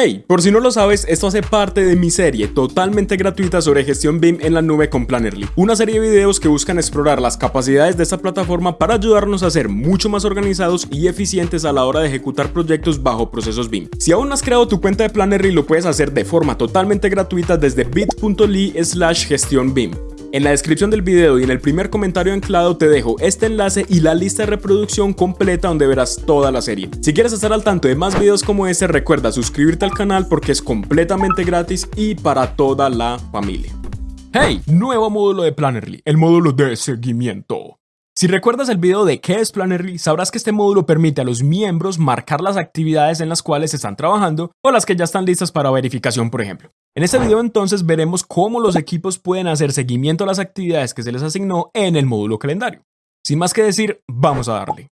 Hey, por si no lo sabes, esto hace parte de mi serie totalmente gratuita sobre gestión BIM en la nube con Plannerly, una serie de videos que buscan explorar las capacidades de esta plataforma para ayudarnos a ser mucho más organizados y eficientes a la hora de ejecutar proyectos bajo procesos BIM. Si aún no has creado tu cuenta de Plannerly, lo puedes hacer de forma totalmente gratuita desde bit.ly slash gestión BIM. En la descripción del video y en el primer comentario anclado te dejo este enlace y la lista de reproducción completa donde verás toda la serie. Si quieres estar al tanto de más videos como este, recuerda suscribirte al canal porque es completamente gratis y para toda la familia. Hey, nuevo módulo de Plannerly, el módulo de seguimiento. Si recuerdas el video de qué es Plannerly, sabrás que este módulo permite a los miembros marcar las actividades en las cuales están trabajando o las que ya están listas para verificación, por ejemplo. En este video entonces veremos cómo los equipos pueden hacer seguimiento a las actividades que se les asignó en el módulo calendario. Sin más que decir, vamos a darle.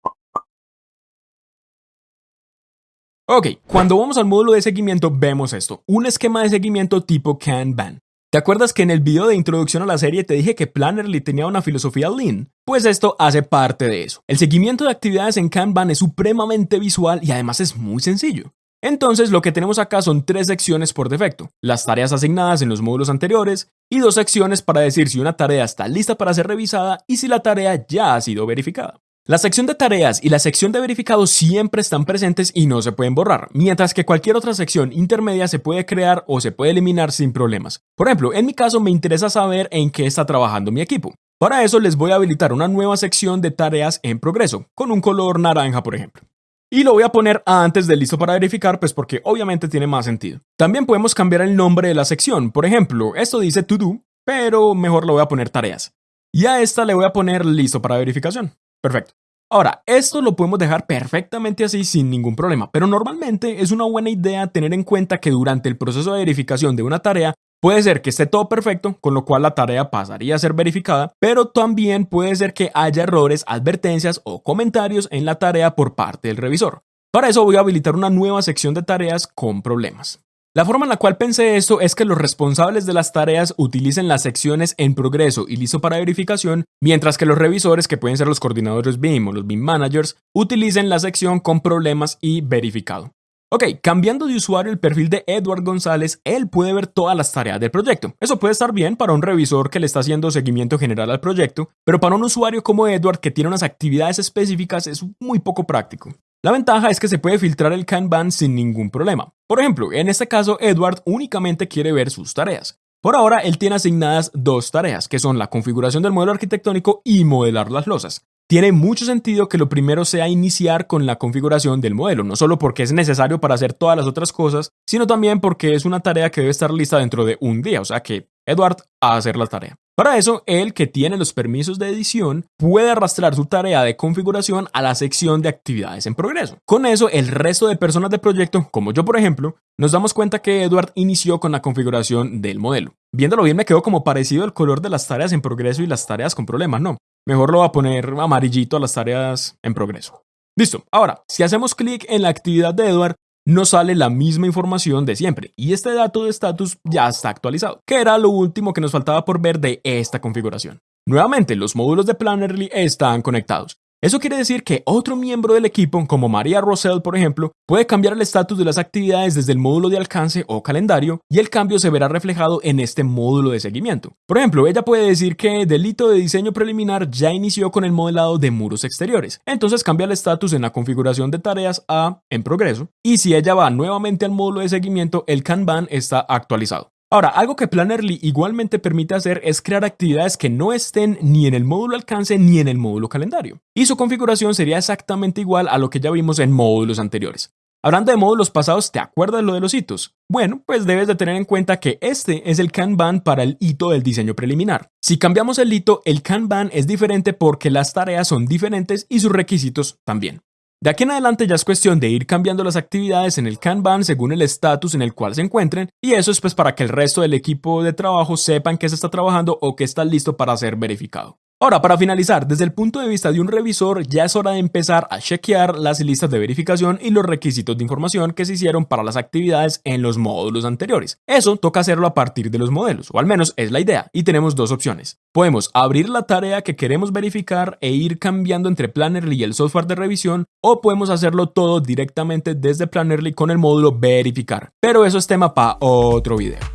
Ok, cuando vamos al módulo de seguimiento vemos esto, un esquema de seguimiento tipo Kanban. ¿Te acuerdas que en el video de introducción a la serie te dije que Plannerly tenía una filosofía Lean? Pues esto hace parte de eso. El seguimiento de actividades en Kanban es supremamente visual y además es muy sencillo. Entonces lo que tenemos acá son tres secciones por defecto, las tareas asignadas en los módulos anteriores y dos secciones para decir si una tarea está lista para ser revisada y si la tarea ya ha sido verificada. La sección de tareas y la sección de verificado siempre están presentes y no se pueden borrar, mientras que cualquier otra sección intermedia se puede crear o se puede eliminar sin problemas. Por ejemplo, en mi caso me interesa saber en qué está trabajando mi equipo. Para eso les voy a habilitar una nueva sección de tareas en progreso, con un color naranja por ejemplo. Y lo voy a poner antes de listo para verificar, pues porque obviamente tiene más sentido. También podemos cambiar el nombre de la sección, por ejemplo, esto dice to do, pero mejor lo voy a poner tareas. Y a esta le voy a poner listo para verificación. Perfecto. Ahora, esto lo podemos dejar perfectamente así sin ningún problema, pero normalmente es una buena idea tener en cuenta que durante el proceso de verificación de una tarea puede ser que esté todo perfecto, con lo cual la tarea pasaría a ser verificada, pero también puede ser que haya errores, advertencias o comentarios en la tarea por parte del revisor. Para eso voy a habilitar una nueva sección de tareas con problemas. La forma en la cual pensé esto es que los responsables de las tareas utilicen las secciones en progreso y listo para verificación, mientras que los revisores, que pueden ser los coordinadores BIM o los BIM managers, utilicen la sección con problemas y verificado. Ok, cambiando de usuario el perfil de Edward González, él puede ver todas las tareas del proyecto. Eso puede estar bien para un revisor que le está haciendo seguimiento general al proyecto, pero para un usuario como Edward que tiene unas actividades específicas es muy poco práctico. La ventaja es que se puede filtrar el Kanban sin ningún problema. Por ejemplo, en este caso, Edward únicamente quiere ver sus tareas. Por ahora, él tiene asignadas dos tareas, que son la configuración del modelo arquitectónico y modelar las losas. Tiene mucho sentido que lo primero sea iniciar con la configuración del modelo, no solo porque es necesario para hacer todas las otras cosas, sino también porque es una tarea que debe estar lista dentro de un día, o sea que Edward a hacer la tarea. Para eso, el que tiene los permisos de edición puede arrastrar su tarea de configuración a la sección de actividades en progreso. Con eso, el resto de personas del proyecto, como yo por ejemplo, nos damos cuenta que Edward inició con la configuración del modelo. Viéndolo bien me quedó como parecido el color de las tareas en progreso y las tareas con problemas, ¿no? Mejor lo voy a poner amarillito a las tareas en progreso. Listo. Ahora, si hacemos clic en la actividad de Edward, nos sale la misma información de siempre y este dato de estatus ya está actualizado, que era lo último que nos faltaba por ver de esta configuración. Nuevamente, los módulos de Plannerly están conectados eso quiere decir que otro miembro del equipo, como María Rosell por ejemplo, puede cambiar el estatus de las actividades desde el módulo de alcance o calendario y el cambio se verá reflejado en este módulo de seguimiento. Por ejemplo, ella puede decir que delito de diseño preliminar ya inició con el modelado de muros exteriores, entonces cambia el estatus en la configuración de tareas a en progreso y si ella va nuevamente al módulo de seguimiento, el Kanban está actualizado. Ahora, algo que Plannerly igualmente permite hacer es crear actividades que no estén ni en el módulo alcance ni en el módulo calendario. Y su configuración sería exactamente igual a lo que ya vimos en módulos anteriores. Hablando de módulos pasados, ¿te acuerdas lo de los hitos? Bueno, pues debes de tener en cuenta que este es el Kanban para el hito del diseño preliminar. Si cambiamos el hito, el Kanban es diferente porque las tareas son diferentes y sus requisitos también. De aquí en adelante ya es cuestión de ir cambiando las actividades en el Kanban según el estatus en el cual se encuentren y eso es pues para que el resto del equipo de trabajo sepan que se está trabajando o que está listo para ser verificado. Ahora, para finalizar, desde el punto de vista de un revisor, ya es hora de empezar a chequear las listas de verificación y los requisitos de información que se hicieron para las actividades en los módulos anteriores. Eso toca hacerlo a partir de los modelos, o al menos es la idea, y tenemos dos opciones. Podemos abrir la tarea que queremos verificar e ir cambiando entre Plannerly y el software de revisión, o podemos hacerlo todo directamente desde Plannerly con el módulo verificar. Pero eso es tema para otro video.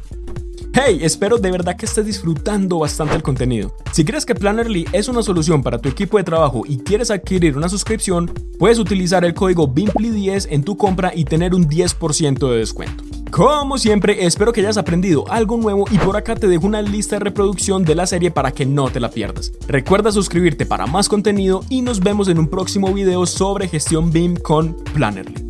Hey, espero de verdad que estés disfrutando bastante el contenido. Si crees que Plannerly es una solución para tu equipo de trabajo y quieres adquirir una suscripción, puedes utilizar el código BIMPLY10 en tu compra y tener un 10% de descuento. Como siempre, espero que hayas aprendido algo nuevo y por acá te dejo una lista de reproducción de la serie para que no te la pierdas. Recuerda suscribirte para más contenido y nos vemos en un próximo video sobre gestión BIM con Plannerly.